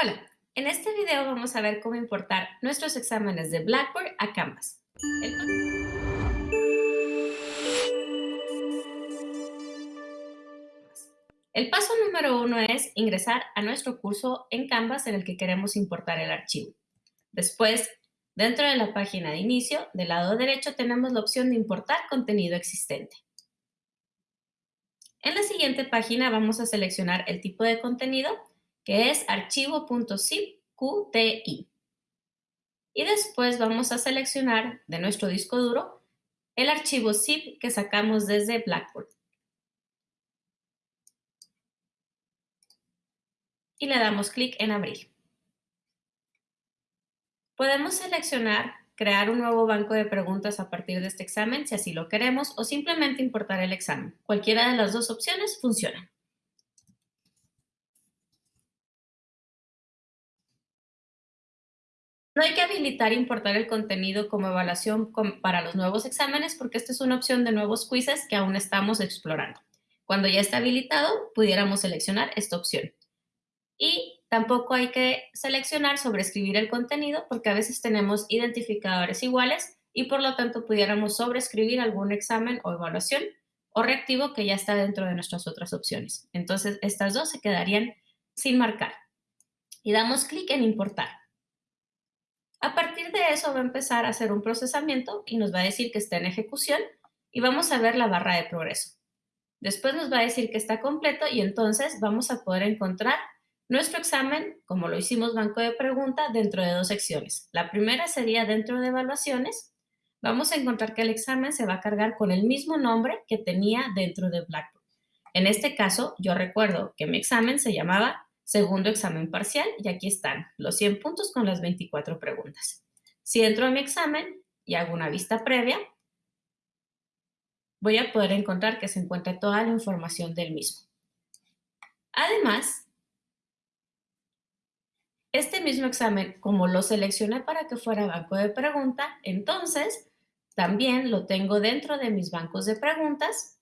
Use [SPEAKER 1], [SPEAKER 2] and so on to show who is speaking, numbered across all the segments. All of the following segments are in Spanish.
[SPEAKER 1] Hola, en este video vamos a ver cómo importar nuestros exámenes de Blackboard a Canvas. El paso número uno es ingresar a nuestro curso en Canvas en el que queremos importar el archivo. Después, dentro de la página de inicio, del lado derecho tenemos la opción de importar contenido existente. En la siguiente página vamos a seleccionar el tipo de contenido que es archivo.zip QTI. Y después vamos a seleccionar de nuestro disco duro el archivo zip que sacamos desde Blackboard. Y le damos clic en abrir. Podemos seleccionar crear un nuevo banco de preguntas a partir de este examen si así lo queremos o simplemente importar el examen. Cualquiera de las dos opciones funciona. No hay que habilitar importar el contenido como evaluación para los nuevos exámenes porque esta es una opción de nuevos quizzes que aún estamos explorando. Cuando ya está habilitado, pudiéramos seleccionar esta opción. Y tampoco hay que seleccionar sobreescribir el contenido porque a veces tenemos identificadores iguales y por lo tanto pudiéramos sobreescribir algún examen o evaluación o reactivo que ya está dentro de nuestras otras opciones. Entonces, estas dos se quedarían sin marcar. Y damos clic en importar. De eso va a empezar a hacer un procesamiento y nos va a decir que está en ejecución y vamos a ver la barra de progreso. Después nos va a decir que está completo y entonces vamos a poder encontrar nuestro examen, como lo hicimos banco de pregunta, dentro de dos secciones. La primera sería dentro de evaluaciones. Vamos a encontrar que el examen se va a cargar con el mismo nombre que tenía dentro de Blackboard. En este caso, yo recuerdo que mi examen se llamaba segundo examen parcial y aquí están los 100 puntos con las 24 preguntas. Si entro a mi examen y hago una vista previa, voy a poder encontrar que se encuentra toda la información del mismo. Además, este mismo examen, como lo seleccioné para que fuera banco de pregunta, entonces también lo tengo dentro de mis bancos de preguntas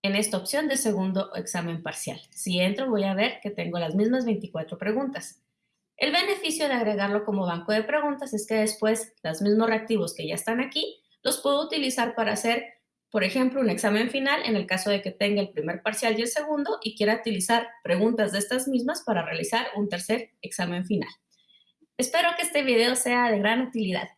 [SPEAKER 1] en esta opción de segundo examen parcial. Si entro voy a ver que tengo las mismas 24 preguntas. El beneficio de agregarlo como banco de preguntas es que después los mismos reactivos que ya están aquí los puedo utilizar para hacer, por ejemplo, un examen final en el caso de que tenga el primer parcial y el segundo y quiera utilizar preguntas de estas mismas para realizar un tercer examen final. Espero que este video sea de gran utilidad.